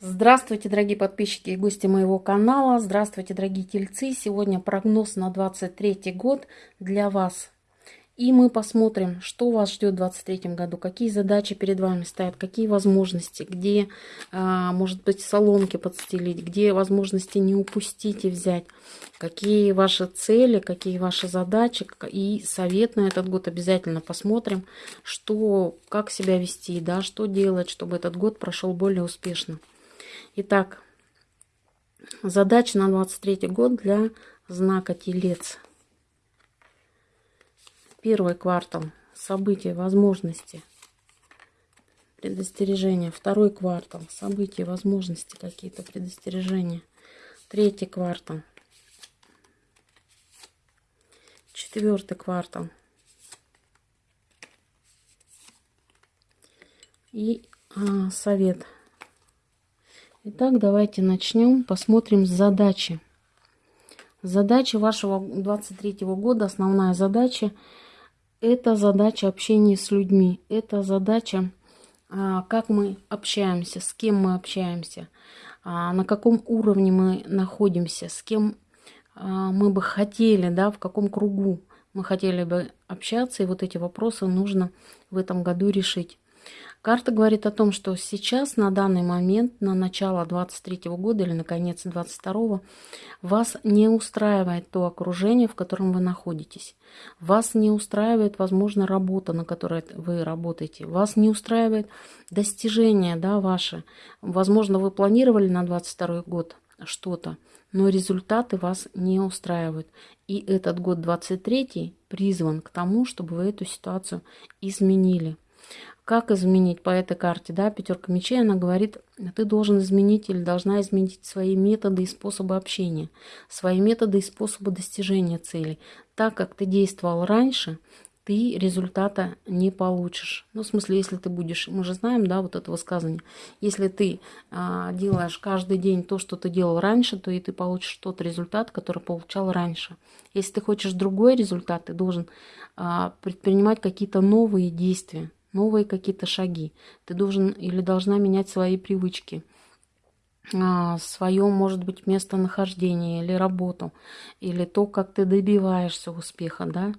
Здравствуйте, дорогие подписчики и гости моего канала. Здравствуйте, дорогие тельцы. Сегодня прогноз на 23 год для вас. И мы посмотрим, что вас ждет в 2023 году, какие задачи перед вами стоят, какие возможности, где, а, может быть, соломки подстелить, где возможности не упустить и взять, какие ваши цели, какие ваши задачи. И совет на этот год обязательно посмотрим, что, как себя вести, да, что делать, чтобы этот год прошел более успешно. Итак, задача на 23 год для знака Телец. Первый квартал. События, возможности, предостережения. Второй квартал. События, возможности какие-то, предостережения. Третий квартал. Четвертый квартал. И а, совет. Итак, давайте начнем. Посмотрим задачи. Задача вашего 23 года, основная задача, это задача общения с людьми. Это задача, а, как мы общаемся, с кем мы общаемся, а, на каком уровне мы находимся, с кем а, мы бы хотели, да, в каком кругу мы хотели бы общаться. И вот эти вопросы нужно в этом году решить. Карта говорит о том, что сейчас, на данный момент, на начало 23 года или на конец 22 вас не устраивает то окружение, в котором вы находитесь. Вас не устраивает, возможно, работа, на которой вы работаете. Вас не устраивает достижение да, ваше. Возможно, вы планировали на 22 год что-то, но результаты вас не устраивают. И этот год 23 призван к тому, чтобы вы эту ситуацию изменили. Как изменить по этой карте, да, пятерка мечей, она говорит, ты должен изменить или должна изменить свои методы и способы общения, свои методы и способы достижения целей. Так как ты действовал раньше, ты результата не получишь. Ну, в смысле, если ты будешь, мы же знаем, да, вот это высказывание, если ты а, делаешь каждый день то, что ты делал раньше, то и ты получишь тот результат, который получал раньше. Если ты хочешь другой результат, ты должен а, предпринимать какие-то новые действия новые какие-то шаги. Ты должен или должна менять свои привычки, а, свое, может быть, местонахождение или работу, или то, как ты добиваешься успеха, да.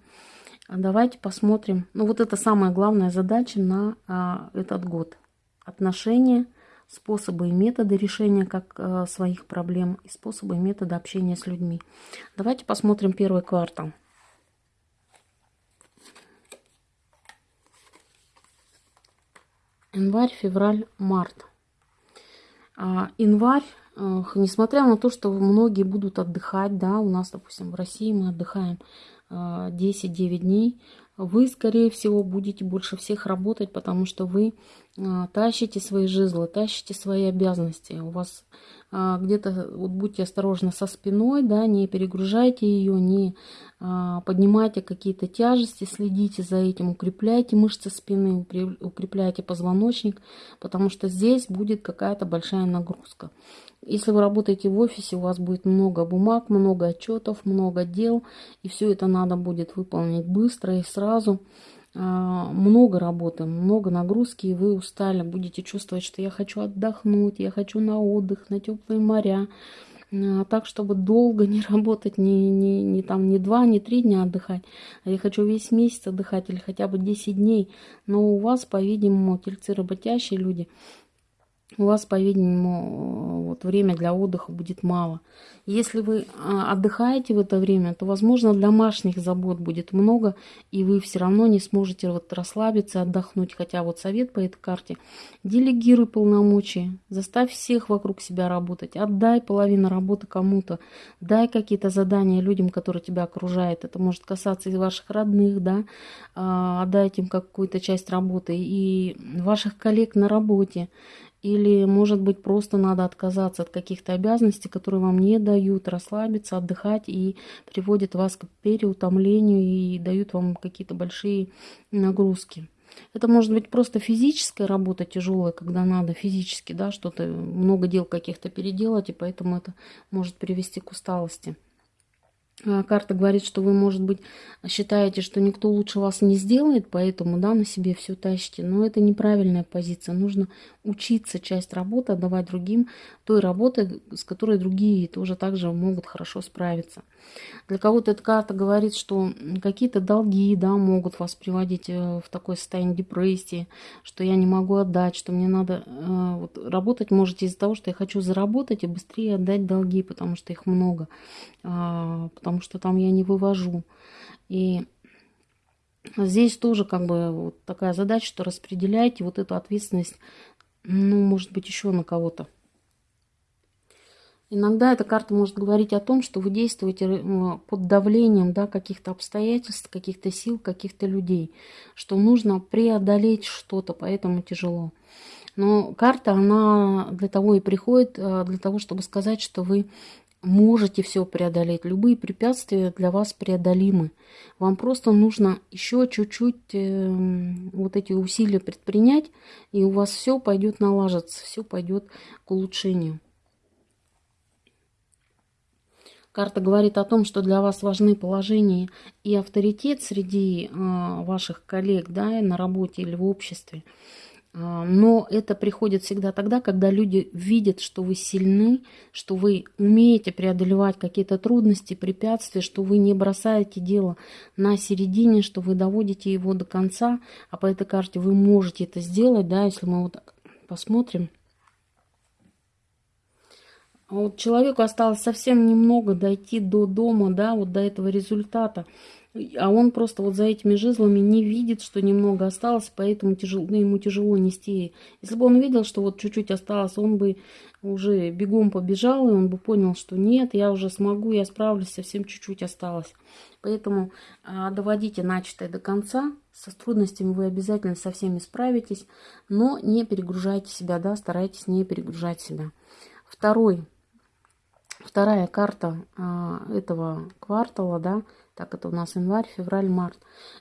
А давайте посмотрим. Ну, вот это самая главная задача на а, этот год. Отношения, способы и методы решения как а, своих проблем и способы и методы общения с людьми. Давайте посмотрим первый квартал. Январь, февраль, март. А, январь, э, несмотря на то, что многие будут отдыхать, да, у нас, допустим, в России мы отдыхаем 10-9 э, дней, вы, скорее всего, будете больше всех работать, потому что вы а, тащите свои жезлы, тащите свои обязанности. У вас а, где-то, вот будьте осторожны со спиной, да, не перегружайте ее, не а, поднимайте какие-то тяжести, следите за этим, укрепляйте мышцы спины, укрепляйте позвоночник, потому что здесь будет какая-то большая нагрузка. Если вы работаете в офисе, у вас будет много бумаг, много отчетов, много дел, и все это надо будет выполнить быстро и сразу. А, много работы, много нагрузки, и вы устали, будете чувствовать, что я хочу отдохнуть, я хочу на отдых, на теплые моря, а, так, чтобы долго не работать, не, не, не, там, не два, не три дня отдыхать, а я хочу весь месяц отдыхать или хотя бы 10 дней. Но у вас, по-видимому, тельцы работящие люди, у вас, по-видимому, вот время для отдыха будет мало. Если вы а, отдыхаете в это время, то, возможно, домашних забот будет много, и вы все равно не сможете вот расслабиться, отдохнуть. Хотя вот совет по этой карте – делегируй полномочия, заставь всех вокруг себя работать, отдай половину работы кому-то, дай какие-то задания людям, которые тебя окружают. Это может касаться и ваших родных, да, а, отдайте им какую-то часть работы, и ваших коллег на работе. Или, может быть, просто надо отказаться от каких-то обязанностей, которые вам не дают расслабиться, отдыхать и приводят вас к переутомлению и дают вам какие-то большие нагрузки. Это может быть просто физическая работа тяжелая, когда надо физически, да, что-то, много дел каких-то переделать, и поэтому это может привести к усталости. А, карта говорит, что вы, может быть, считаете, что никто лучше вас не сделает, поэтому, да, на себе все тащите. Но это неправильная позиция. Нужно учиться часть работы отдавать другим, той работы, с которой другие тоже также могут хорошо справиться. Для кого-то эта карта говорит, что какие-то долги, да, могут вас приводить э, в такое состояние депрессии, что я не могу отдать, что мне надо... Э, вот, работать можете из-за того, что я хочу заработать и быстрее отдать долги, потому что их много, а, потому что там я не вывожу. И здесь тоже как бы вот такая задача, что распределяйте вот эту ответственность, ну, может быть, еще на кого-то. Иногда эта карта может говорить о том, что вы действуете э, под давлением да, каких-то обстоятельств, каких-то сил, каких-то людей, что нужно преодолеть что-то, поэтому тяжело. Но карта, она для того и приходит, э, для того, чтобы сказать, что вы можете все преодолеть. Любые препятствия для вас преодолимы. Вам просто нужно еще чуть-чуть э, вот эти усилия предпринять, и у вас все пойдет налаживаться, все пойдет к улучшению. Карта говорит о том, что для вас важны положение и авторитет среди э, ваших коллег да, на работе или в обществе. Но это приходит всегда тогда, когда люди видят, что вы сильны, что вы умеете преодолевать какие-то трудности, препятствия, что вы не бросаете дело на середине, что вы доводите его до конца, а по этой карте вы можете это сделать, да, если мы вот так посмотрим. А вот человеку осталось совсем немного дойти до дома, да, вот до этого результата. А он просто вот за этими жезлами не видит, что немного осталось, поэтому тяжело, ну, ему тяжело нести. Если бы он видел, что вот чуть-чуть осталось, он бы уже бегом побежал, и он бы понял, что нет, я уже смогу, я справлюсь, совсем чуть-чуть осталось. Поэтому а, доводите начатое до конца. Со трудностями вы обязательно со всеми справитесь, но не перегружайте себя, да, старайтесь не перегружать себя. Второй, вторая карта а, этого квартала, да, так это у нас январь, февраль, март,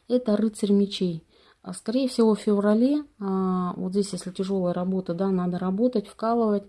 это рыцарь мечей. А, скорее всего, в феврале, а, вот здесь, если тяжелая работа, да, надо работать, вкалывать,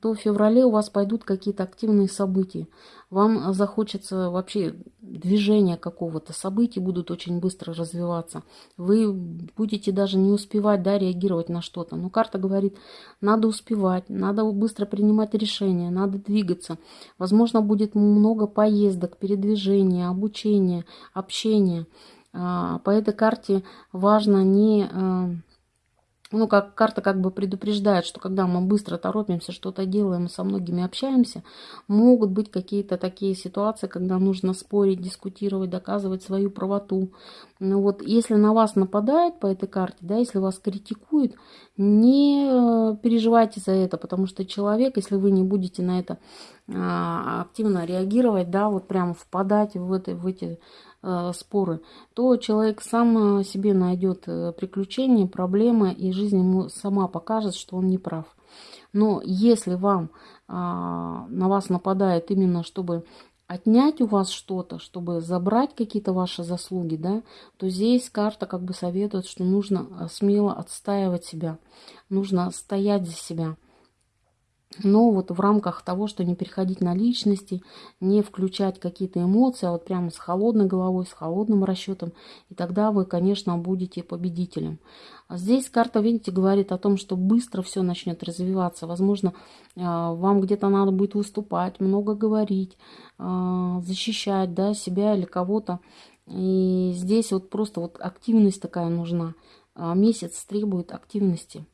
то в феврале у вас пойдут какие-то активные события. Вам захочется вообще движения какого-то, события будут очень быстро развиваться. Вы будете даже не успевать, да, реагировать на что-то. Но карта говорит, надо успевать, надо быстро принимать решения, надо двигаться. Возможно, будет много поездок, передвижения, обучения, общения. А, по этой карте важно не... А, ну, как карта как бы предупреждает, что когда мы быстро торопимся, что-то делаем со многими общаемся, могут быть какие-то такие ситуации, когда нужно спорить, дискутировать, доказывать свою правоту. Ну, вот если на вас нападают по этой карте, да, если вас критикуют, не э, переживайте за это, потому что человек, если вы не будете на это а, активно реагировать, да, вот прямо впадать в, это, в эти Э, споры, то человек сам э, себе найдет э, приключения, проблемы, и жизнь ему сама покажет, что он не прав. Но если вам а, на вас нападает именно, чтобы отнять у вас что-то, чтобы забрать какие-то ваши заслуги, да, то здесь карта как бы советует, что нужно смело отстаивать себя, нужно стоять за себя но вот в рамках того, что не переходить на личности, не включать какие-то эмоции, а вот прямо с холодной головой, с холодным расчетом, и тогда вы, конечно, будете победителем. А здесь карта, видите, говорит о том, что быстро все начнет развиваться. Возможно, а, вам где-то надо будет выступать, много говорить, а, защищать да, себя или кого-то. И здесь вот просто вот активность такая нужна. Месяц требует активности.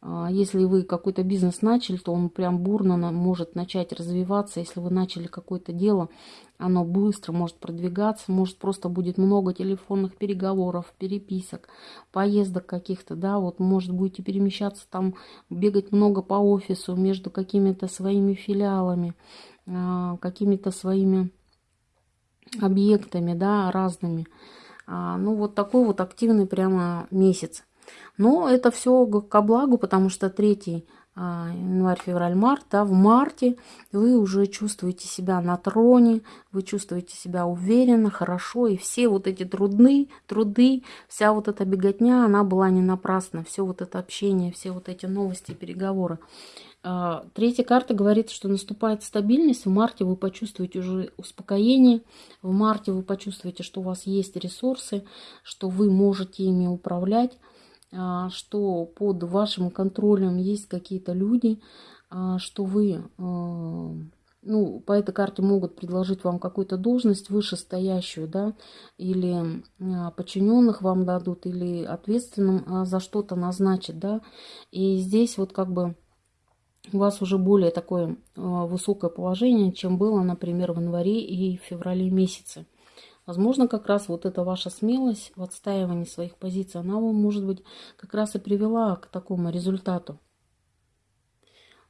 А, если вы какой-то бизнес начали, то он прям бурно может начать развиваться. Если вы начали какое-то дело, оно быстро может продвигаться, может просто будет много телефонных переговоров, переписок, поездок каких-то, да, вот может будете перемещаться там, бегать много по офису между какими-то своими филиалами, а, какими-то своими объектами, да, разными. А, ну вот такой вот активный прямо месяц. Но это все ко благу, потому что третий а, январь, февраль, март, да, в марте вы уже чувствуете себя на троне, вы чувствуете себя уверенно, хорошо, и все вот эти труды, труды, вся вот эта беготня, она была не напрасна, все вот это общение, все вот эти новости, переговоры. А, третья карта говорит, что наступает стабильность, в марте вы почувствуете уже успокоение, в марте вы почувствуете, что у вас есть ресурсы, что вы можете ими управлять, что под вашим контролем есть какие-то люди, а, что вы, а, ну, по этой карте могут предложить вам какую-то должность вышестоящую, да, или подчиненных вам дадут, или ответственным за что-то назначат, да, и здесь вот как бы у вас уже более такое высокое положение, чем было, например, в январе и феврале месяце. Возможно, как раз вот эта ваша смелость в отстаивании своих позиций, она вам, может быть, как раз и привела к такому результату.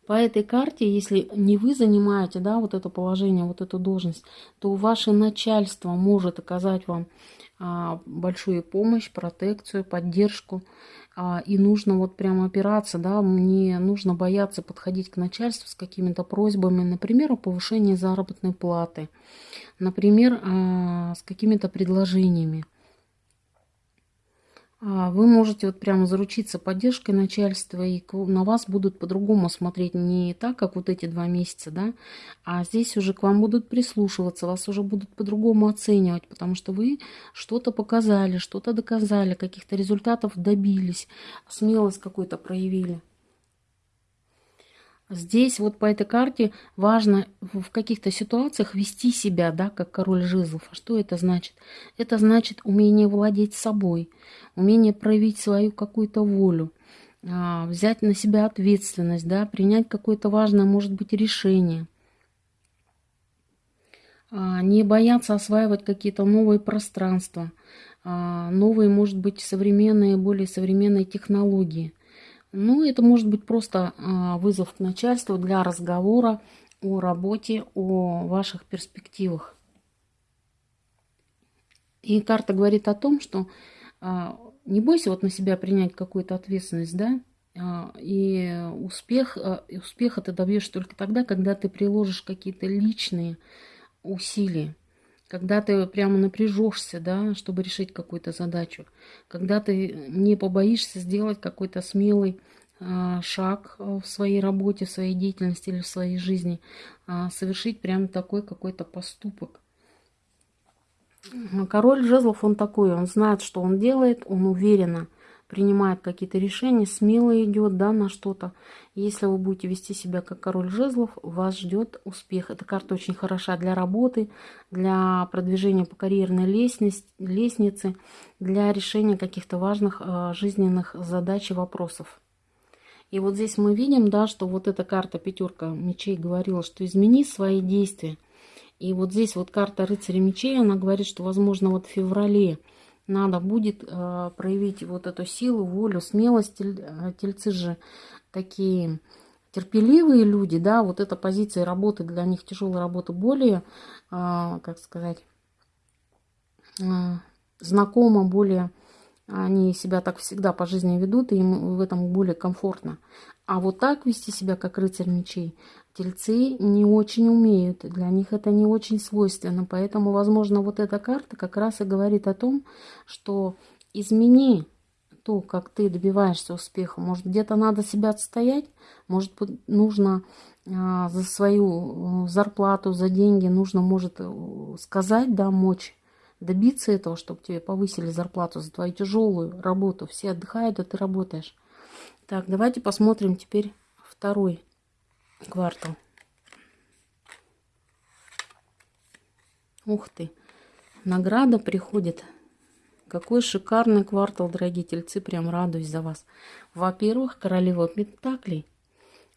По этой карте, если не вы занимаете да, вот это положение, вот эту должность, то ваше начальство может оказать вам а, большую помощь, протекцию, поддержку. А, и нужно вот прямо опираться, да, мне нужно бояться подходить к начальству с какими-то просьбами, например, о повышении заработной платы, например, а, с какими-то предложениями. А, вы можете вот прямо заручиться поддержкой начальства, и на вас будут по-другому смотреть, не так, как вот эти два месяца, да, а здесь уже к вам будут прислушиваться, вас уже будут по-другому оценивать, потому что вы что-то показали, что-то доказали, каких-то результатов добились, смелость какую-то проявили. Здесь вот по этой карте важно в каких-то ситуациях вести себя, да, как король жезлов. А что это значит? Это значит умение владеть собой, умение проявить свою какую-то волю, а, взять на себя ответственность, да, принять какое-то важное, может быть, решение. А, не бояться осваивать какие-то новые пространства, а, новые, может быть, современные, более современные технологии – ну, это может быть просто а, вызов к начальству для разговора о работе, о ваших перспективах. И карта говорит о том, что а, не бойся вот на себя принять какую-то ответственность, да, а, и успех, успеха ты добьешь только тогда, когда ты приложишь какие-то личные усилия, когда ты прямо напряжешься, да, чтобы решить какую-то задачу, когда ты не побоишься сделать какой-то смелый а, шаг в своей работе, в своей деятельности или в своей жизни, а, совершить прямо такой какой-то поступок. Король жезлов, он такой, он знает, что он делает, он уверенно принимает какие-то решения, смело идет да, на что-то. Если вы будете вести себя как король жезлов, вас ждет успех. Эта карта очень хороша для работы, для продвижения по карьерной лестнице, для решения каких-то важных э, жизненных задач и вопросов. И вот здесь мы видим, да, что вот эта карта пятерка мечей говорила, что измени свои действия. И вот здесь вот карта рыцаря мечей, она говорит, что, возможно, вот в феврале надо будет э, проявить вот эту силу, волю, смелость. Э, тельцы же такие терпеливые люди, да, вот эта позиция работы для них, тяжелая работа, более, э, как сказать, э, знакома, более они себя так всегда по жизни ведут, и им в этом более комфортно. А вот так вести себя, как рыцарь мечей, тельцы не очень умеют. Для них это не очень свойственно. Поэтому, возможно, вот эта карта как раз и говорит о том, что измени то, как ты добиваешься успеха. Может, где-то надо себя отстоять, может, нужно а, за свою э, зарплату, за деньги, нужно, может, э, сказать, да, мочь добиться этого, чтобы тебе повысили зарплату за твою тяжелую работу. Все отдыхают, а ты работаешь. Так, давайте посмотрим теперь второй квартал. Ух ты, награда приходит. Какой шикарный квартал, дорогие тельцы, прям радуюсь за вас. Во-первых, королева Пентаклей –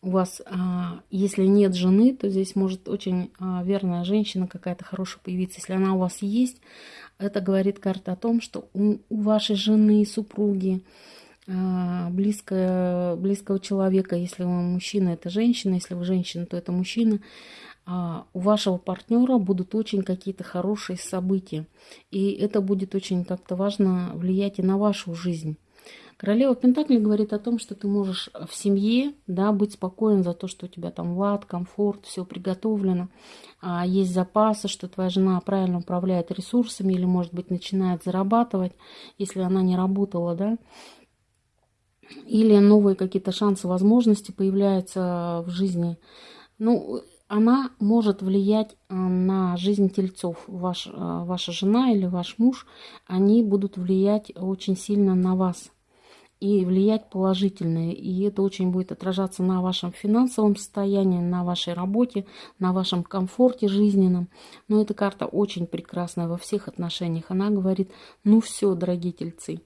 у вас, а, если нет жены, то здесь может очень а, верная женщина какая-то хорошая появиться. Если она у вас есть, это говорит карта о том, что у, вашей жены, супруги, а, близкого, близкого человека, если вы мужчина, это женщина, если вы женщина, то это мужчина, у вашего партнера будут очень какие-то хорошие события. И это будет очень как-то важно влиять и на вашу жизнь. Королева Пентакли говорит о том, что ты можешь в семье да, быть спокоен за то, что у тебя там лад, комфорт, все приготовлено, а есть запасы, что твоя жена правильно управляет ресурсами или, может быть, начинает зарабатывать, если она не работала, да, или новые какие-то шансы, возможности появляются в жизни. Ну, она может влиять э, на жизнь тельцов. Ваш, э, ваша жена или ваш муж, они будут влиять очень сильно на вас и влиять положительно. И это очень будет отражаться на вашем финансовом состоянии, на вашей работе, на вашем комфорте жизненном. Но эта карта очень прекрасная во всех отношениях. Она говорит, ну все, дорогие тельцы,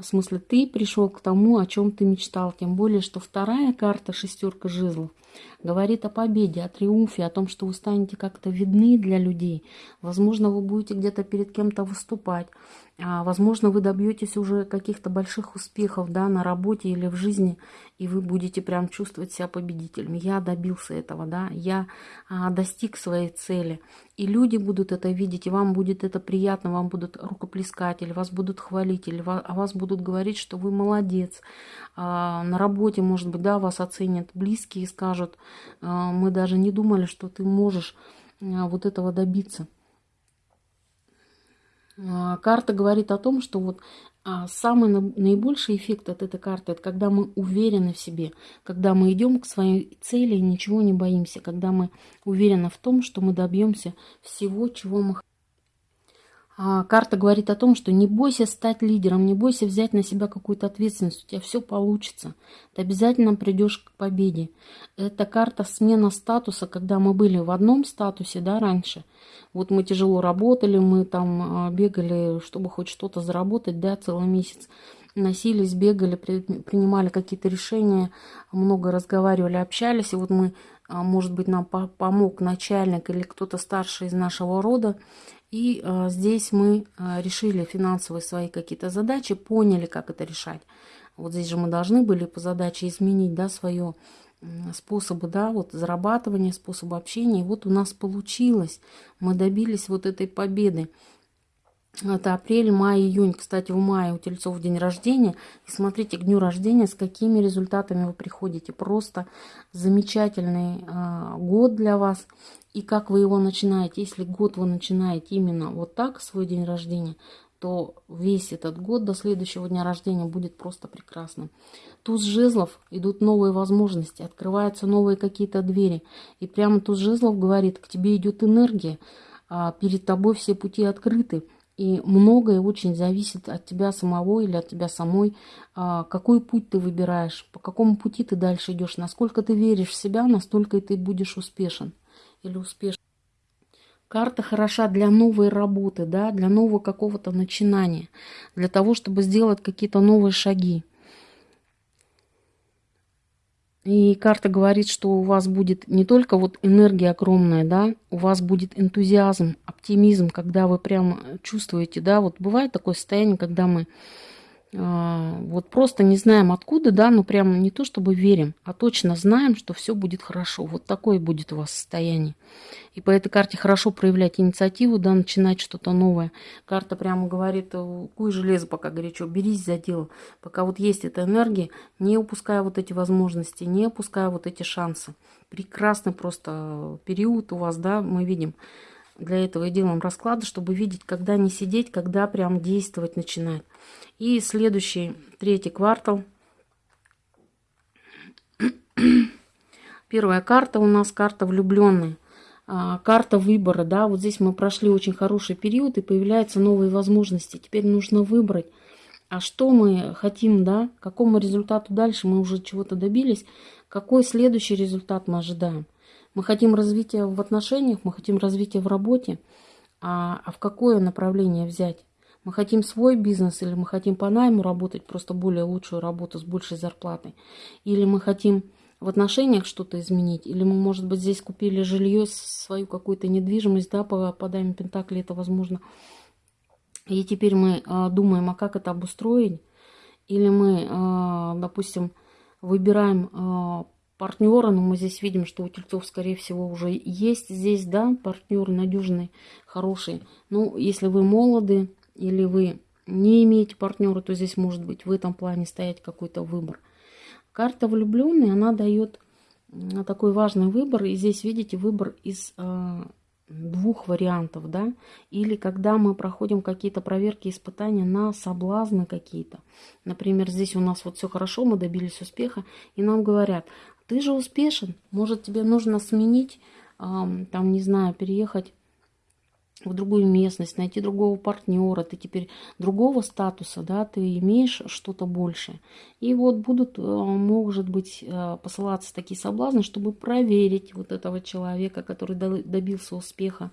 в смысле, ты пришел к тому, о чем ты мечтал. Тем более, что вторая карта, шестерка жезлов, говорит о победе, о триумфе, о том, что вы станете как-то видны для людей. Возможно, вы будете где-то перед кем-то выступать. А, возможно, вы добьетесь уже каких-то больших успехов да, на работе или в жизни, и вы будете прям чувствовать себя победителем. Я добился этого, да, я а, достиг своей цели. И люди будут это видеть, и вам будет это приятно, вам будут рукоплескать, или вас будут хвалить, или о вас будут говорить, что вы молодец. А, на работе, может быть, да, вас оценят близкие и скажут, мы даже не думали, что ты можешь а, вот этого добиться. А, карта говорит о том, что вот а, самый наибольший эффект от этой карты, это когда мы уверены в себе, когда мы идем к своей цели и ничего не боимся, когда мы уверены в том, что мы добьемся всего, чего мы хотим. А, карта говорит о том, что не бойся стать лидером, не бойся взять на себя какую-то ответственность, у тебя все получится. Ты обязательно придешь к победе. Это карта смена статуса, когда мы были в одном статусе, да, раньше. Вот мы тяжело работали, мы там а, бегали, чтобы хоть что-то заработать, да, целый месяц. Носились, бегали, принимали какие-то решения, много разговаривали, общались. И вот мы, а, может быть, нам помог начальник или кто-то старший из нашего рода, и э, здесь мы э, решили финансовые свои какие-то задачи, поняли, как это решать. Вот здесь же мы должны были по задаче изменить, да, свое способы, да, вот зарабатывания, способы общения. И вот у нас получилось. Мы добились вот этой победы. Это апрель, май, июнь. Кстати, в мае у тельцов день рождения. И смотрите, к дню рождения, с какими результатами вы приходите. Просто замечательный э, год для вас и как вы его начинаете. Если год вы начинаете именно вот так, свой день рождения, то весь этот год до следующего дня рождения будет просто прекрасным. Туз жезлов идут новые возможности, открываются новые какие-то двери. И прямо туз жезлов говорит, к тебе идет энергия, а перед тобой все пути открыты. И многое очень зависит от тебя самого или от тебя самой, а, какой путь ты выбираешь, по какому пути ты дальше идешь, насколько ты веришь в себя, настолько и ты будешь успешен или успешен. Карта хороша для новой работы, да, для нового какого-то начинания, для того, чтобы сделать какие-то новые шаги. И карта говорит, что у вас будет не только вот энергия огромная, да, у вас будет энтузиазм, оптимизм, когда вы прямо чувствуете, да, вот бывает такое состояние, когда мы а, вот просто не знаем откуда, да, но прямо не то чтобы верим, а точно знаем, что все будет хорошо. Вот такое будет у вас состояние. И по этой карте хорошо проявлять инициативу, да, начинать что-то новое. Карта прямо говорит, куй железо пока горячо, берись за дело. Пока вот есть эта энергия, не упуская вот эти возможности, не упуская вот эти шансы. Прекрасный просто период у вас, да, мы видим. Для этого и делаем расклады, чтобы видеть, когда не сидеть, когда прям действовать начинать. И следующий, третий квартал. Первая карта у нас карта влюбленные. А, карта выбора, да, вот здесь мы прошли очень хороший период и появляются новые возможности. Теперь нужно выбрать, а что мы хотим, да, какому результату дальше мы уже чего-то добились, какой следующий результат мы ожидаем. Мы хотим развития в отношениях, мы хотим развития в работе, а, а в какое направление взять? Мы хотим свой бизнес или мы хотим по найму работать, просто более лучшую работу с большей зарплатой? Или мы хотим в отношениях что-то изменить? Или мы, может быть, здесь купили жилье, свою какую-то недвижимость, да, по, по даме Пентакли это возможно. И теперь мы а, думаем, а как это обустроить? Или мы, а, допустим, выбираем а, партнера, но мы здесь видим, что у тельцов, скорее всего, уже есть здесь, да, партнер надежный, хороший. Ну, если вы молоды или вы не имеете партнера, то здесь может быть в этом плане стоять какой-то выбор. Карта влюбленный, она дает такой важный выбор. И здесь, видите, выбор из э, двух вариантов, да. Или когда мы проходим какие-то проверки, испытания на соблазны какие-то. Например, здесь у нас вот все хорошо, мы добились успеха, и нам говорят, ты же успешен, может тебе нужно сменить, там, не знаю, переехать в другую местность, найти другого партнера, ты теперь другого статуса, да, ты имеешь что-то большее. И вот будут, э, может быть, э, посылаться такие соблазны, чтобы проверить вот этого человека, который добился успеха.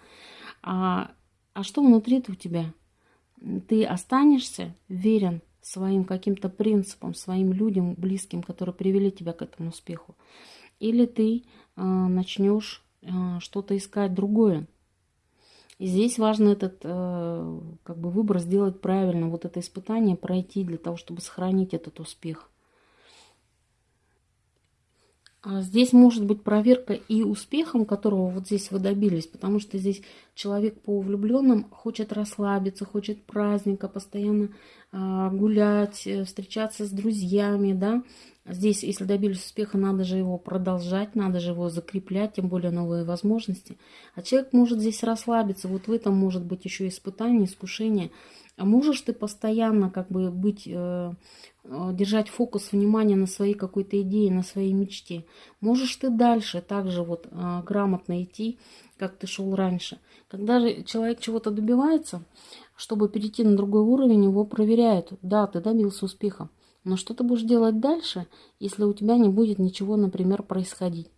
А, а что внутри у тебя? Ты останешься верен своим каким-то принципам, своим людям близким, которые привели тебя к этому успеху? Или ты э, начнешь э, что-то искать другое? И здесь важно этот э, как бы выбор сделать правильно, вот это испытание пройти для того, чтобы сохранить этот успех. А здесь может быть проверка и успехом, которого вот здесь вы добились, потому что здесь человек по влюбленным хочет расслабиться, хочет праздника, постоянно э, гулять, э, встречаться с друзьями, да, Здесь, если добились успеха, надо же его продолжать, надо же его закреплять, тем более новые возможности. А человек может здесь расслабиться, вот в этом может быть еще испытание, искушение. А можешь ты постоянно как бы быть, э, э, держать фокус внимания на своей какой-то идее, на своей мечте. Можешь ты дальше также вот э, грамотно идти, как ты шел раньше. Когда же человек чего-то добивается, чтобы перейти на другой уровень, его проверяют. Да, ты добился успеха. Но что ты будешь делать дальше, если у тебя не будет ничего, например, происходить?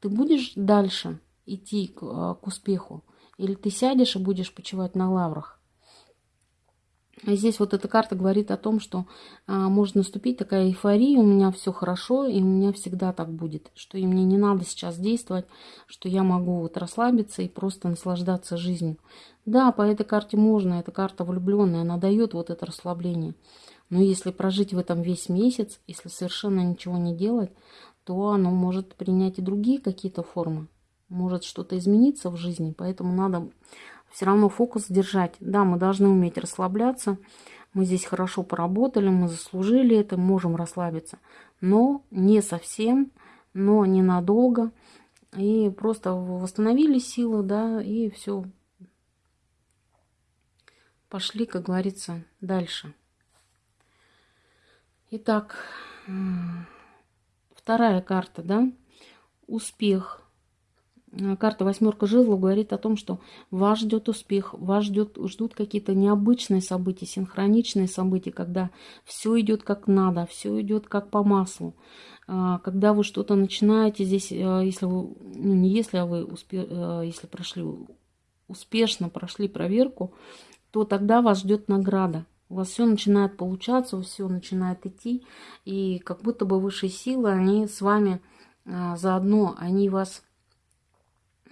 Ты будешь дальше идти к, а, к успеху? Или ты сядешь и будешь почивать на лаврах? Здесь вот эта карта говорит о том, что а, может наступить такая эйфория, у меня все хорошо, и у меня всегда так будет, что и мне не надо сейчас действовать, что я могу вот расслабиться и просто наслаждаться жизнью. Да, по этой карте можно, эта карта влюбленная, она дает вот это расслабление. Но если прожить в этом весь месяц, если совершенно ничего не делать, то оно может принять и другие какие-то формы. Может что-то измениться в жизни, поэтому надо все равно фокус держать. Да, мы должны уметь расслабляться. Мы здесь хорошо поработали, мы заслужили это, можем расслабиться. Но не совсем, но ненадолго. И просто восстановили силы, да, и все. Пошли, как говорится, дальше. Итак, вторая карта, да, успех. Э, карта восьмерка жезлов говорит о том, что вас ждет успех, вас ждет, ждут какие-то необычные события, синхроничные события, когда все идет как надо, все идет как по маслу. Э, когда вы что-то начинаете здесь, э, если вы, ну не если, а вы успе, если прошли успешно прошли проверку, то тогда вас ждет награда у вас все начинает получаться, все начинает идти, и как будто бы высшие силы, они с вами а, заодно, они вас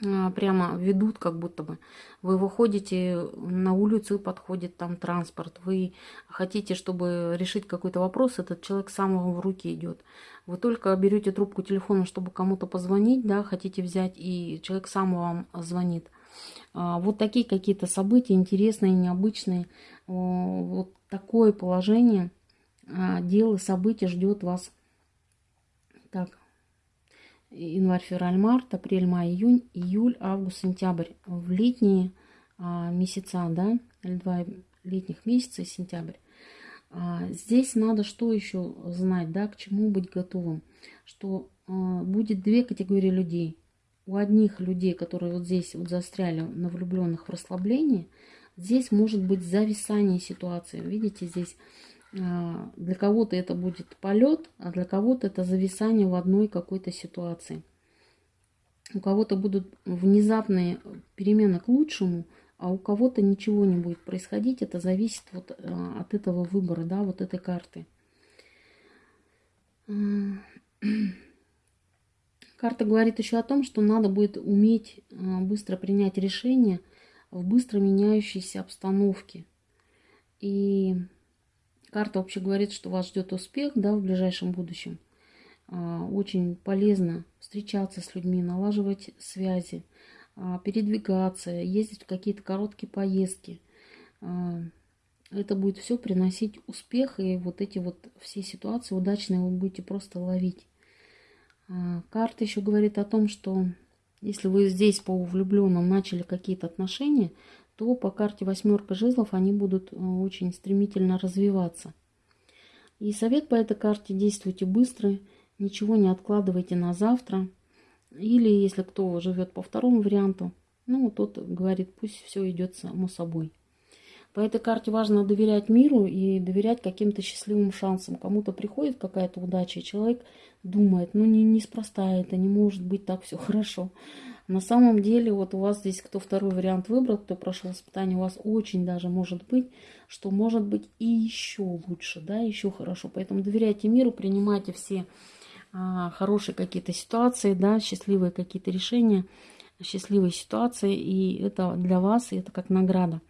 а, прямо ведут, как будто бы. Вы выходите на улицу, подходит там транспорт, вы хотите, чтобы решить какой-то вопрос, этот человек сам вам в руки идет. Вы только берете трубку телефона, чтобы кому-то позвонить, да, хотите взять, и человек сам вам звонит. А, вот такие какие-то события интересные, необычные. Вот такое положение а, дел и событий ждет вас. Так, январь, февраль, март, апрель, май, июнь, июль, август, сентябрь. В летние а, месяца, да, или два летних месяца, сентябрь. Здесь надо что еще знать, да, к чему быть готовым. Что будет две категории людей – у одних людей, которые вот здесь вот застряли на влюбленных в расслаблении, здесь может быть зависание ситуации. Видите, здесь а, для кого-то это будет полет, а для кого-то это зависание в одной какой-то ситуации. У кого-то будут внезапные перемены к лучшему, а у кого-то ничего не будет происходить. Это зависит вот а, от этого выбора, да, вот этой карты. Карта говорит еще о том, что надо будет уметь а, быстро принять решение в быстро меняющейся обстановке. И карта вообще говорит, что вас ждет успех да, в ближайшем будущем. А, очень полезно встречаться с людьми, налаживать связи, а, передвигаться, ездить в какие-то короткие поездки. это будет все приносить успех, и вот эти вот все ситуации удачные вы будете просто ловить. А, карта еще говорит о том, что если вы здесь по влюбленным начали какие-то отношения, то по карте восьмерка жезлов они будут э, очень стремительно развиваться. И совет по этой карте действуйте быстро, ничего не откладывайте на завтра. Или если кто живет по второму варианту, ну, тот говорит, пусть все идет само собой. По этой карте важно доверять миру и доверять каким-то счастливым шансам. Кому-то приходит какая-то удача, и человек думает, ну не, неспроста это, не может быть так все хорошо. На самом деле, вот у вас здесь, кто второй вариант выбрал, кто прошел испытание, у вас очень даже может быть, что может быть и еще лучше, да, еще хорошо. Поэтому доверяйте миру, принимайте все а, хорошие какие-то ситуации, да, счастливые какие-то решения, счастливые ситуации, и это для вас, и это как награда.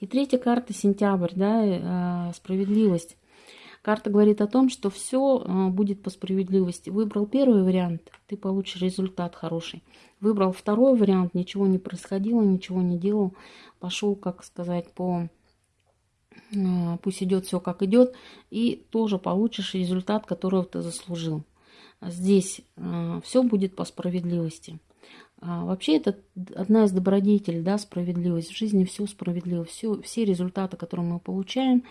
И третья карта сентябрь, да, э, справедливость. Карта говорит о том, что все э, будет по справедливости. Выбрал первый вариант, ты получишь результат хороший. Выбрал второй вариант, ничего не происходило, ничего не делал. Пошел, как сказать, по э, пусть идет все как идет, и тоже получишь результат, которого ты заслужил. Здесь все будет по справедливости. А, вообще это одна из добродетелей, да, справедливость. В жизни все справедливо. Все, все результаты, которые мы получаем,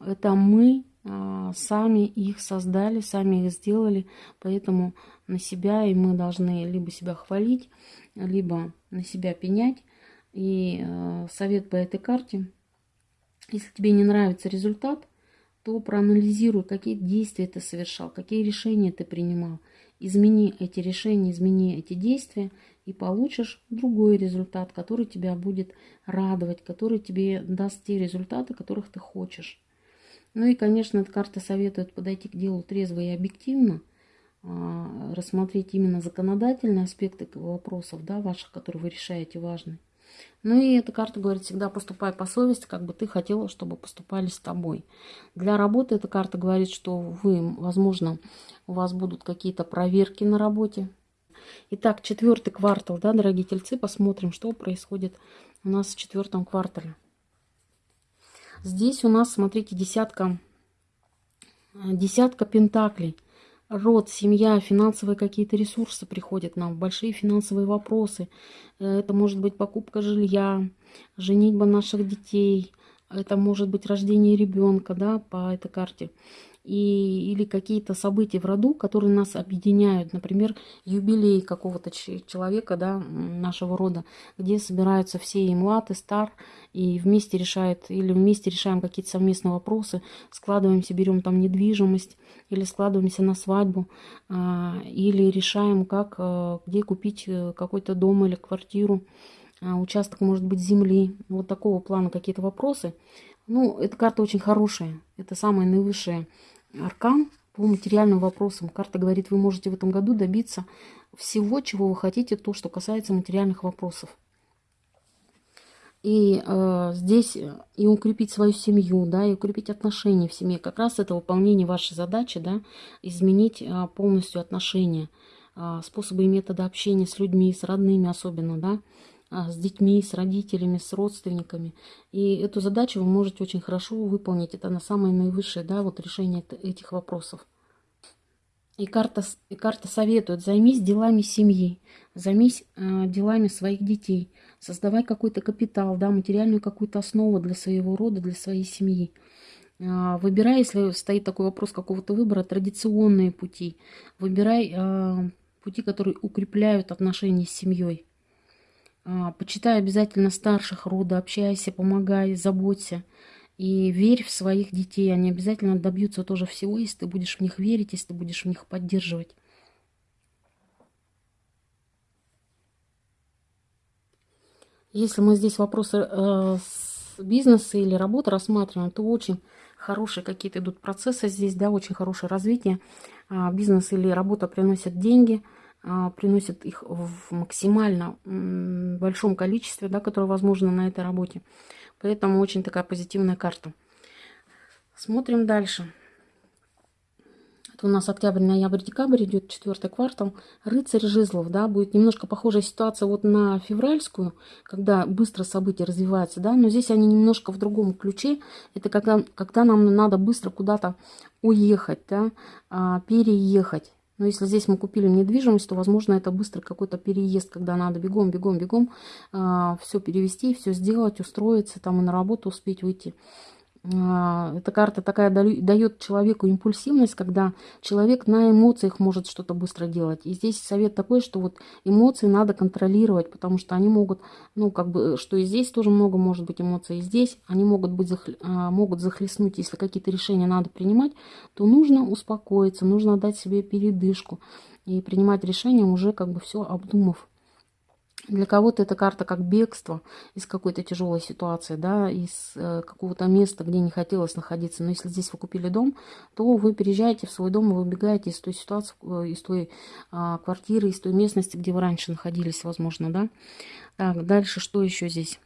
это мы а, сами их создали, сами их сделали. Поэтому на себя и мы должны либо себя хвалить, либо на себя пенять. И а, совет по этой карте. Если тебе не нравится результат, то проанализируй, какие действия ты совершал, какие решения ты принимал. Измени эти решения, измени эти действия – и получишь другой результат, который тебя будет радовать, который тебе даст те результаты, которых ты хочешь. Ну и, конечно, эта карта советует подойти к делу трезво и объективно, а, рассмотреть именно законодательные аспекты вопросов, да, ваших, которые вы решаете, важны. Ну и эта карта говорит, всегда поступай по совести, как бы ты хотела, чтобы поступали с тобой. Для работы эта карта говорит, что вы, возможно, у вас будут какие-то проверки на работе, Итак, четвертый квартал, да, дорогие тельцы, посмотрим, что происходит у нас в четвертом квартале. Здесь у нас, смотрите, десятка, десятка пентаклей. Род, семья, финансовые какие-то ресурсы приходят нам, большие финансовые вопросы. Это может быть покупка жилья, женитьба наших детей, это может быть рождение ребенка, да, по этой карте и, или какие-то события в роду, которые нас объединяют. Например, юбилей какого-то человека да, нашего рода, где собираются все и млад, и стар, и вместе решают, или вместе решаем какие-то совместные вопросы, складываемся, берем там недвижимость, или складываемся на свадьбу, а, или решаем, как, э, где купить э, какой-то дом или квартиру, а, участок, может быть, земли. Вот такого плана какие-то вопросы. Ну, эта карта очень хорошая. Это самая наивысшая аркан по материальным вопросам. Карта говорит, вы можете в этом году добиться всего, чего вы хотите, то, что касается материальных вопросов. И э, здесь и укрепить свою семью, да, и укрепить отношения в семье. Как раз это выполнение вашей задачи, да, изменить э, полностью отношения, э, способы и методы общения с людьми, с родными особенно, да, с детьми, с родителями, с родственниками. И эту задачу вы можете очень хорошо выполнить. Это на самое наивысшее да, вот решение этих вопросов. И карта, и карта советует, займись делами семьи, займись э, делами своих детей, создавай какой-то капитал, да, материальную какую-то основу для своего рода, для своей семьи. Э, выбирай, если стоит такой вопрос какого-то выбора, традиционные пути. Выбирай э, пути, которые укрепляют отношения с семьей. А, почитай обязательно старших рода, общайся, помогай, заботься. И верь в своих детей. Они обязательно добьются тоже всего, если ты будешь в них верить, если ты будешь в них поддерживать. Если мы здесь вопросы э, бизнеса или работы рассматриваем, то очень хорошие какие-то идут процессы здесь, да, очень хорошее развитие. Э, бизнес или работа приносят деньги – а, приносят их в максимально большом количестве, да, которое возможно на этой работе. Поэтому очень такая позитивная карта. Смотрим дальше. что у нас октябрь, ноябрь, декабрь идет четвертый квартал. Рыцарь жезлов, да, будет немножко похожая ситуация вот на февральскую, когда быстро события развиваются, да, но здесь они немножко в другом ключе. Это когда, когда нам надо быстро куда-то уехать, да, а, переехать. Но если здесь мы купили недвижимость, то, возможно, это быстро какой-то переезд, когда надо бегом, бегом, бегом э, все перевести, все сделать, устроиться, там и на работу успеть выйти. А, эта карта такая дает человеку импульсивность, когда человек на эмоциях может что-то быстро делать. И здесь совет такой, что вот эмоции надо контролировать, потому что они могут, ну, как бы, что и здесь тоже много может быть эмоций, и здесь они могут, быть, а, могут захлестнуть, если какие-то решения надо принимать, то нужно успокоиться, нужно дать себе передышку и принимать решения уже как бы все обдумав. Для кого-то эта карта как бегство из какой-то тяжелой ситуации, да, из э, какого-то места, где не хотелось находиться. Но если здесь вы купили дом, то вы переезжаете в свой дом и выбегаете из той ситуации, э, из той э, квартиры, из той местности, где вы раньше находились, возможно, да. Так, дальше что еще здесь?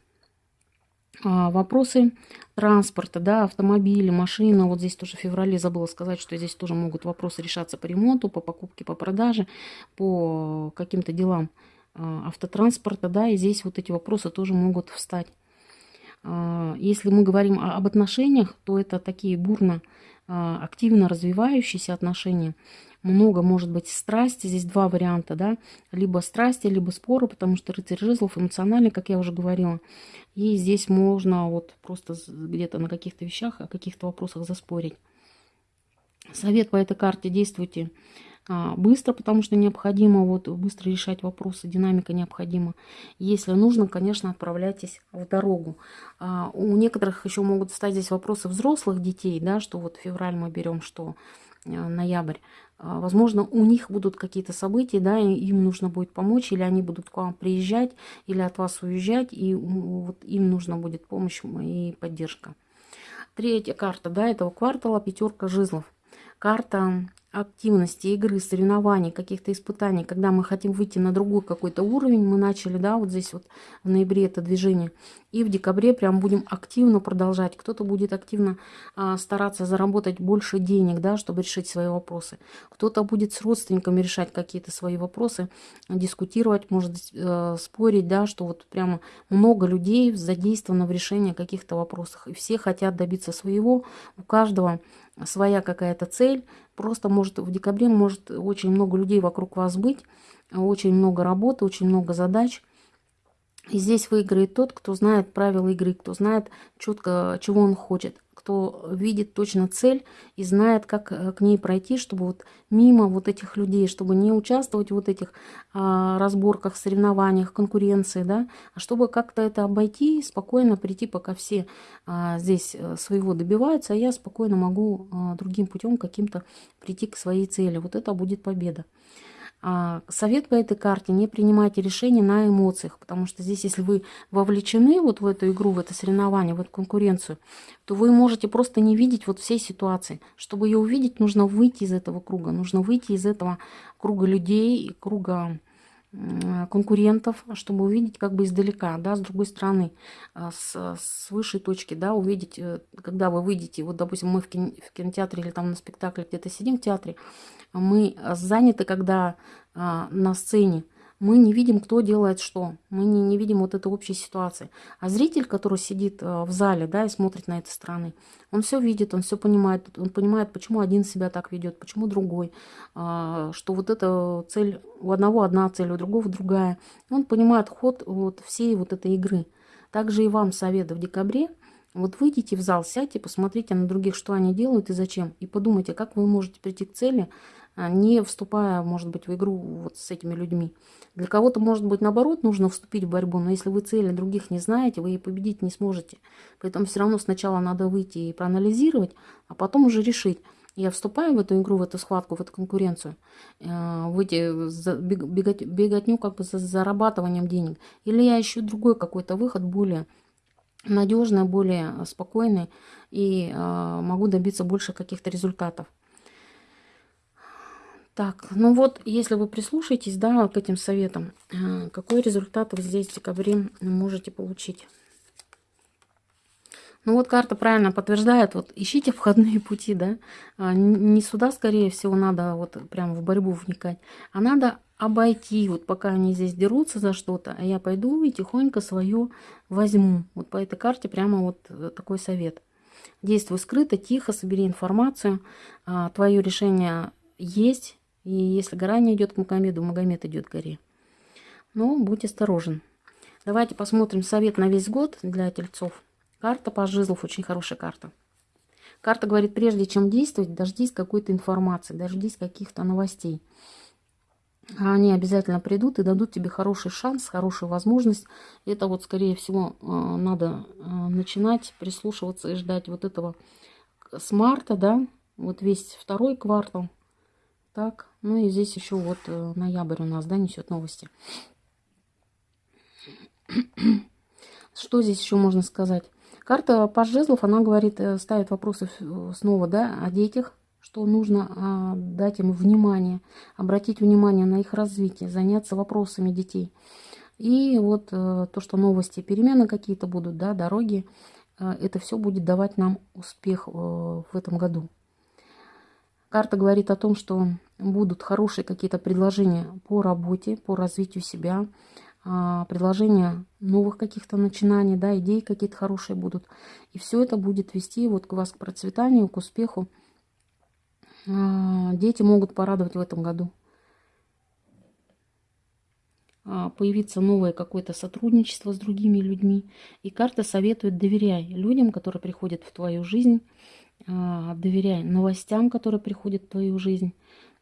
А, вопросы транспорта, да, автомобили, машина. Вот здесь тоже в феврале забыла сказать, что здесь тоже могут вопросы решаться по ремонту, по покупке, по продаже, по каким-то делам а, автотранспорта, да, и здесь вот эти вопросы тоже могут встать. А, если мы говорим об отношениях, то это такие бурно, а, активно развивающиеся отношения. Много может быть страсти, здесь два варианта, да, либо страсти, либо споры, потому что рыцарь жезлов эмоциональный, как я уже говорила. И здесь можно вот просто где-то на каких-то вещах, о каких-то вопросах заспорить. Совет по этой карте действуйте а, быстро, потому что необходимо вот быстро решать вопросы, динамика необходима. Если нужно, конечно, отправляйтесь в дорогу. А, у некоторых еще могут стать здесь вопросы взрослых детей, да, что вот февраль мы берем, что э, ноябрь. А, возможно, у них будут какие-то события, да, им нужно будет помочь, или они будут к вам приезжать, или от вас уезжать, и вот им нужна будет помощь и поддержка. Третья карта, да, этого квартала, пятерка жезлов. Карта активности, игры, соревнований, каких-то испытаний, когда мы хотим выйти на другой какой-то уровень, мы начали, да, вот здесь вот в ноябре это движение, и в декабре прям будем активно продолжать. Кто-то будет активно а, стараться заработать больше денег, да, чтобы решить свои вопросы. Кто-то будет с родственниками решать какие-то свои вопросы, дискутировать, может э, спорить, да, что вот прямо много людей задействовано в решении каких-то вопросов, и все хотят добиться своего, у каждого своя какая-то цель. Просто может в декабре может очень много людей вокруг вас быть, очень много работы, очень много задач. И здесь выиграет тот, кто знает правила игры, кто знает четко, чего он хочет кто видит точно цель и знает, как э, к ней пройти, чтобы вот мимо вот этих людей, чтобы не участвовать в вот этих а, разборках, соревнованиях, конкуренции, да, а чтобы как-то это обойти, спокойно прийти, пока все а, здесь э, своего добиваются, а я спокойно могу а, другим путем каким-то прийти к своей цели. Вот это будет победа. А, совет по этой карте, не принимайте решения на эмоциях, потому что здесь, если вы вовлечены вот в эту игру, в это соревнование, в эту конкуренцию, то вы можете просто не видеть вот всей ситуации. Чтобы ее увидеть, нужно выйти из этого круга, нужно выйти из этого круга людей, круга конкурентов, чтобы увидеть как бы издалека, да, с другой стороны, а, с, с высшей точки, да, увидеть, э, когда вы выйдете, вот, допустим, мы в, кинотеатре или там на спектакле где-то сидим в театре, мы заняты, когда а, на сцене, мы не видим, кто делает что. Мы не, не видим вот этой общей ситуации. А зритель, который сидит а, в зале да, и смотрит на этой стороны, он все видит, он все понимает. Он понимает, почему один себя так ведет, почему другой. А, что вот эта цель, у одного одна цель, у другого другая. Он понимает ход вот всей вот этой игры. Также и вам совет в декабре. Вот выйдите в зал, сядьте, посмотрите на других, что они делают и зачем. И подумайте, как вы можете прийти к цели, не вступая, может быть, в игру вот с этими людьми. Для кого-то, может быть, наоборот, нужно вступить в борьбу, но если вы цели других не знаете, вы и победить не сможете. Поэтому все равно сначала надо выйти и проанализировать, а потом уже решить. Я вступаю в эту игру, в эту схватку, в эту конкуренцию, э, в эти бегать, беготню как бы за зарабатыванием денег. Или я ищу другой какой-то выход, более надежный, более спокойный, и э, могу добиться больше каких-то результатов. Так, ну вот, если вы прислушаетесь, да, к этим советам, э, какой результат вы здесь в декабре можете получить? Ну вот карта правильно подтверждает, вот ищите входные пути, да. А, не сюда, скорее всего, надо вот прямо в борьбу вникать, а надо обойти, вот пока они здесь дерутся за что-то, а я пойду и тихонько свое возьму. Вот по этой карте прямо вот э, такой совет. Действуй скрыто, тихо, собери информацию. А, твое решение есть, и если гора не идет к Магомеду, Магомед идет к горе. Но будь осторожен. Давайте посмотрим совет на весь год для тельцов. Карта по жезлов очень хорошая карта. Карта говорит, прежде чем действовать, дождись какой-то информации, дождись каких-то новостей. Они обязательно придут и дадут тебе хороший шанс, хорошую возможность. Это вот, скорее всего, э, надо э, начинать прислушиваться и ждать вот этого с марта, да, вот весь второй квартал. Так, ну и здесь еще вот э, ноябрь у нас, да, несет новости. Что здесь еще можно сказать? Карта по жезлов, она говорит, э, ставит вопросы снова, да, о детях, что нужно а, дать им внимание, обратить внимание на их развитие, заняться вопросами детей. И вот то, что новости, перемены какие-то будут, да, дороги, это все будет давать нам успех в этом году. Карта говорит о том, что будут хорошие какие-то предложения по работе, по развитию себя, а, предложения новых каких-то начинаний, да, идеи какие-то хорошие будут. И все это будет вести вот к вас к процветанию, к успеху. А, дети могут порадовать в этом году. А, появиться новое какое-то сотрудничество с другими людьми. И карта советует доверяй людям, которые приходят в твою жизнь, доверяй новостям, которые приходят в твою жизнь.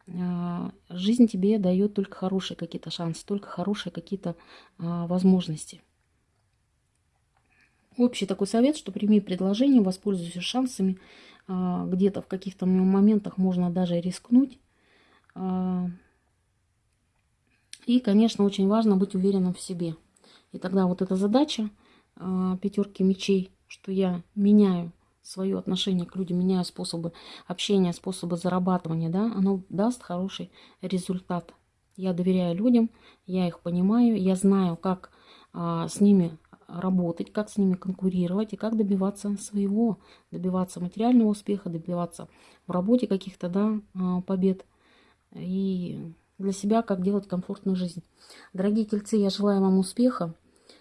А, жизнь тебе дает только хорошие какие-то шансы, только хорошие какие-то а, возможности. Общий такой совет, что прими предложение, воспользуйся шансами. А, где-то в каких-то моментах можно даже рискнуть. И, конечно, очень важно быть уверенным в себе. И тогда вот эта задача пятерки мечей, что я меняю свое отношение к людям, меняя способы общения, способы зарабатывания, да, оно даст хороший результат. Я доверяю людям, я их понимаю, я знаю, как а, с ними работать, как с ними конкурировать и как добиваться своего, добиваться материального успеха, добиваться в работе каких-то да, а, побед и для себя, как делать комфортную жизнь. Дорогие тельцы, я желаю вам успеха,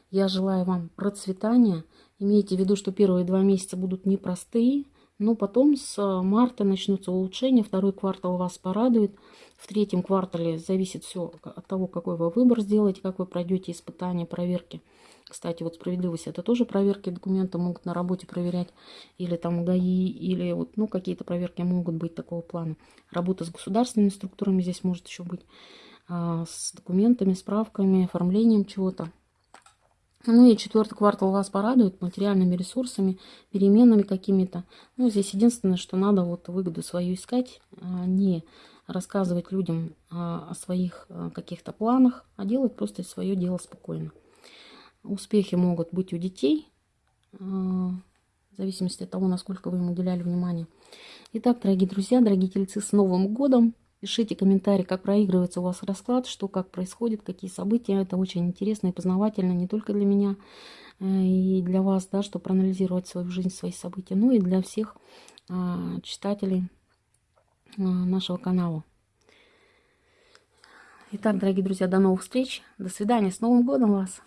я желаю вам процветания, Имейте в виду, что первые два месяца будут непростые, но потом с э, марта начнутся улучшения, второй квартал вас порадует. В третьем квартале зависит все от того, какой вы выбор сделаете, как вы пройдете испытания, проверки. Кстати, вот справедливость это тоже проверки документа могут на работе проверять, или там ГАИ, или вот, ну, какие-то проверки могут быть такого плана. Работа с государственными структурами здесь может еще быть, а, с документами, справками, оформлением чего-то. Ну и четвертый квартал вас порадует материальными ресурсами, переменами какими-то. Ну, здесь единственное, что надо вот выгоду свою искать, а не рассказывать людям а, о своих а, каких-то планах, а делать просто свое дело спокойно. Успехи могут быть у детей, в зависимости от того, насколько вы им уделяли внимание. Итак, дорогие друзья, дорогие тельцы, с Новым годом! Пишите комментарии, как проигрывается у вас расклад, что, как происходит, какие события. Это очень интересно и познавательно не только для меня э, и для вас, да, чтобы проанализировать свою жизнь, свои события, но и для всех а, читателей а, нашего канала. Итак, дорогие друзья, до новых встреч. До свидания. С Новым годом вас!